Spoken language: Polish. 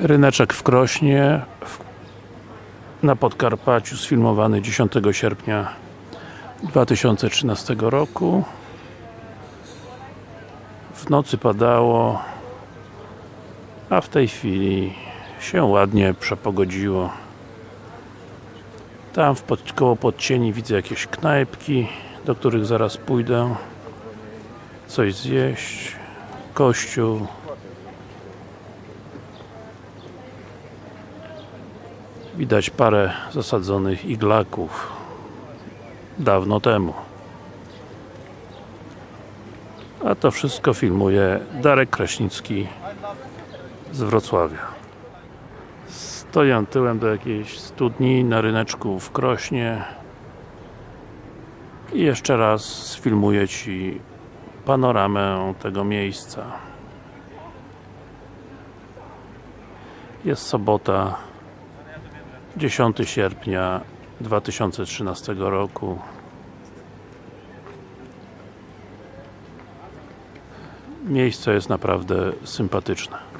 Ryneczek w Krośnie na Podkarpaciu sfilmowany 10 sierpnia 2013 roku. W nocy padało a w tej chwili się ładnie przepogodziło. Tam w pod, koło podcieni widzę jakieś knajpki do których zaraz pójdę. Coś zjeść kościół Widać parę zasadzonych iglaków dawno temu. A to wszystko filmuje Darek Kraśnicki z Wrocławia. Stoję tyłem do jakiejś studni na ryneczku w Krośnie i jeszcze raz sfilmuję Ci panoramę tego miejsca. Jest sobota 10 sierpnia 2013 roku. Miejsce jest naprawdę sympatyczne